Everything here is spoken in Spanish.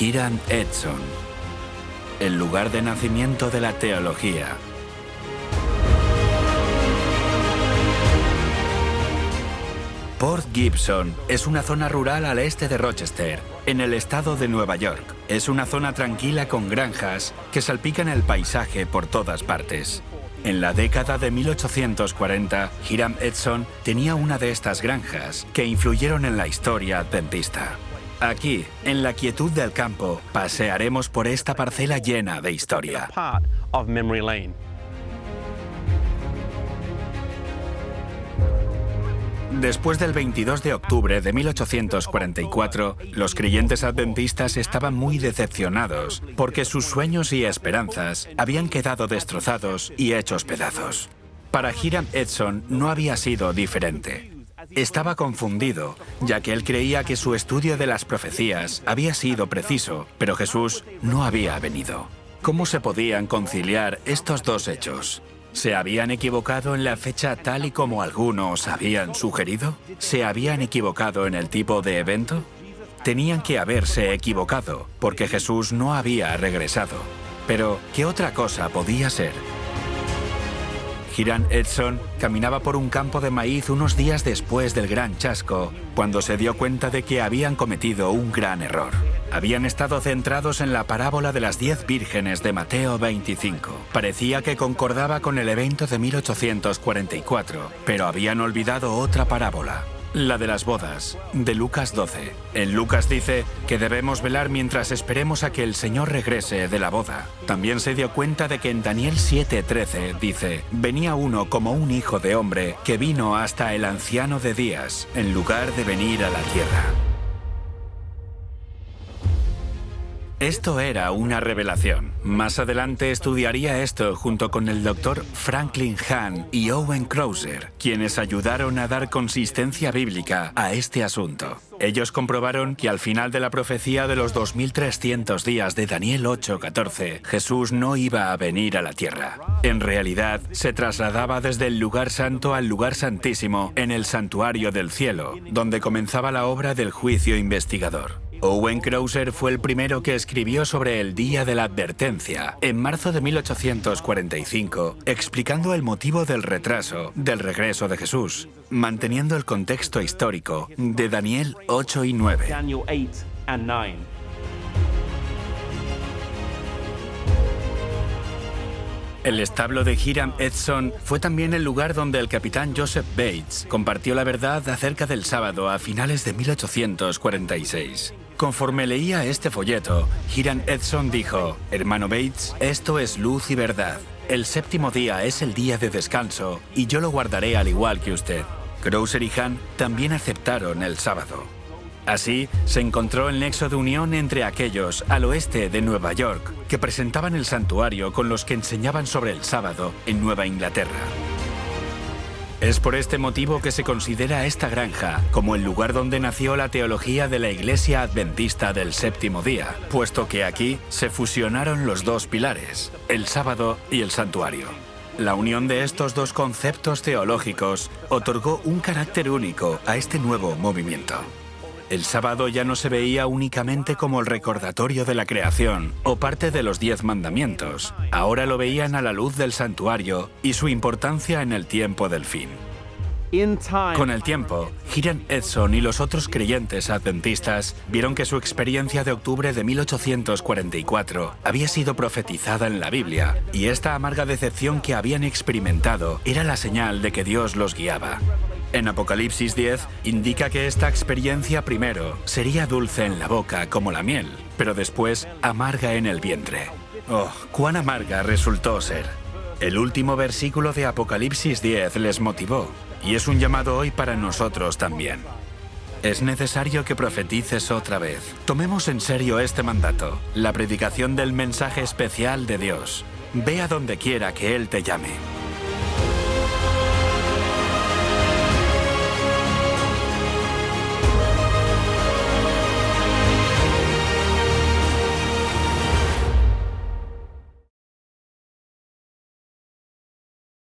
Hiram Edson, el lugar de nacimiento de la teología. Port Gibson es una zona rural al este de Rochester, en el estado de Nueva York. Es una zona tranquila con granjas que salpican el paisaje por todas partes. En la década de 1840, Hiram Edson tenía una de estas granjas que influyeron en la historia adventista. Aquí, en la quietud del campo, pasearemos por esta parcela llena de historia. Después del 22 de octubre de 1844, los creyentes adventistas estaban muy decepcionados porque sus sueños y esperanzas habían quedado destrozados y hechos pedazos. Para Hiram Edson no había sido diferente. Estaba confundido, ya que él creía que su estudio de las profecías había sido preciso, pero Jesús no había venido. ¿Cómo se podían conciliar estos dos hechos? ¿Se habían equivocado en la fecha tal y como algunos habían sugerido? ¿Se habían equivocado en el tipo de evento? Tenían que haberse equivocado, porque Jesús no había regresado. Pero, ¿qué otra cosa podía ser? Hiram Edson caminaba por un campo de maíz unos días después del gran chasco, cuando se dio cuenta de que habían cometido un gran error. Habían estado centrados en la parábola de las diez vírgenes de Mateo 25. Parecía que concordaba con el evento de 1844, pero habían olvidado otra parábola, la de las bodas, de Lucas 12. En Lucas dice que debemos velar mientras esperemos a que el Señor regrese de la boda. También se dio cuenta de que en Daniel 7:13 dice, venía uno como un hijo de hombre que vino hasta el anciano de días, en lugar de venir a la tierra. Esto era una revelación. Más adelante estudiaría esto junto con el doctor Franklin Hahn y Owen Krauser, quienes ayudaron a dar consistencia bíblica a este asunto. Ellos comprobaron que al final de la profecía de los 2300 días de Daniel 8:14, Jesús no iba a venir a la tierra. En realidad, se trasladaba desde el lugar santo al lugar santísimo en el santuario del cielo, donde comenzaba la obra del juicio investigador. Owen Krauser fue el primero que escribió sobre el Día de la Advertencia, en marzo de 1845, explicando el motivo del retraso del regreso de Jesús, manteniendo el contexto histórico de Daniel 8 y 9. El establo de Hiram Edson fue también el lugar donde el capitán Joseph Bates compartió la verdad acerca del sábado a finales de 1846. Conforme leía este folleto, Hiram Edson dijo, Hermano Bates, esto es luz y verdad. El séptimo día es el día de descanso y yo lo guardaré al igual que usted. Krauser y Hahn también aceptaron el sábado. Así, se encontró el nexo de unión entre aquellos al oeste de Nueva York que presentaban el santuario con los que enseñaban sobre el sábado en Nueva Inglaterra. Es por este motivo que se considera esta granja como el lugar donde nació la teología de la Iglesia Adventista del Séptimo Día, puesto que aquí se fusionaron los dos pilares, el sábado y el santuario. La unión de estos dos conceptos teológicos otorgó un carácter único a este nuevo movimiento. El sábado ya no se veía únicamente como el recordatorio de la creación o parte de los diez mandamientos. Ahora lo veían a la luz del santuario y su importancia en el tiempo del fin. Con el tiempo, Hiram Edson y los otros creyentes adventistas vieron que su experiencia de octubre de 1844 había sido profetizada en la Biblia y esta amarga decepción que habían experimentado era la señal de que Dios los guiaba. En Apocalipsis 10 indica que esta experiencia primero sería dulce en la boca como la miel, pero después amarga en el vientre. Oh, cuán amarga resultó ser. El último versículo de Apocalipsis 10 les motivó, y es un llamado hoy para nosotros también. Es necesario que profetices otra vez. Tomemos en serio este mandato, la predicación del mensaje especial de Dios. Ve a donde quiera que Él te llame.